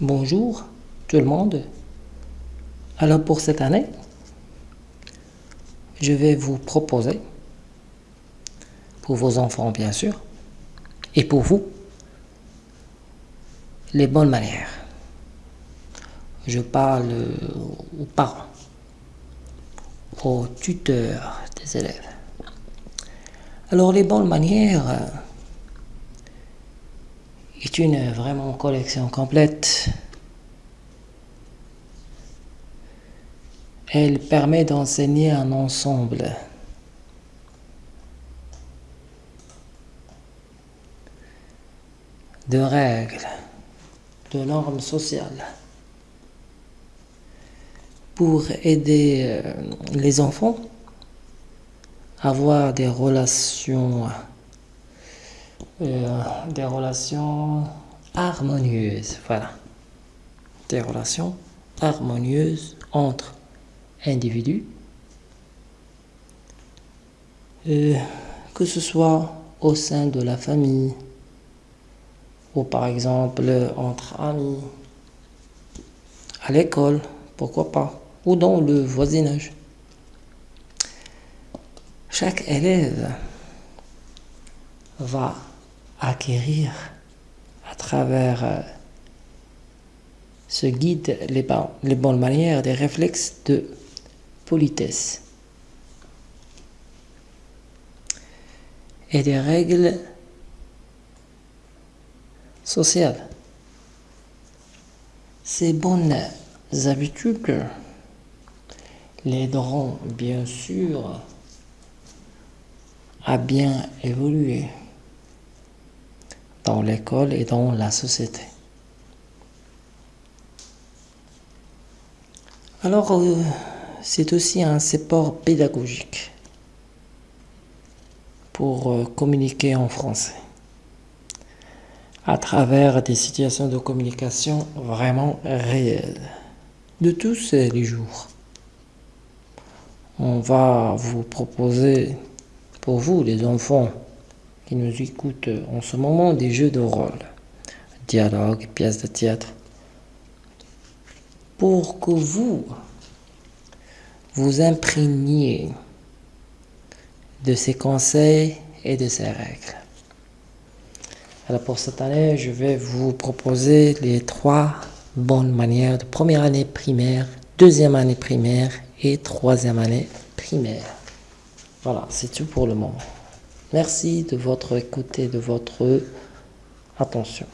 Bonjour tout le monde. Alors pour cette année, je vais vous proposer, pour vos enfants bien sûr, et pour vous, les bonnes manières. Je parle aux parents, aux tuteurs des élèves. Alors les bonnes manières est une vraiment collection complète. Elle permet d'enseigner un ensemble de règles, de normes sociales pour aider euh, les enfants à avoir des relations euh, des relations harmonieuses voilà des relations harmonieuses entre individus que ce soit au sein de la famille ou par exemple entre amis, à l'école, pourquoi pas, ou dans le voisinage. Chaque élève va acquérir à travers euh, ce guide les, bonnes manières, des réflexes de politesse et des règles social. Ces bonnes habitudes l'aideront bien sûr à bien évoluer dans l'école et dans la société. Alors, euh, c'est aussi un support pédagogique pour euh, communiquer en français à travers des situations de communication vraiment réelles de tous les jours. On va vous proposer pour vous les enfants qui nous écoutent en ce moment des jeux de rôle, dialogues, pièces de théâtre, pour que vous vous imprégniez de ces conseils et de ces règles. Alors pour cette année, je vais vous proposer les trois bonnes manières de première année primaire, deuxième année primaire et troisième année primaire. Voilà, c'est tout pour le moment. Merci de votre écoute et de votre attention.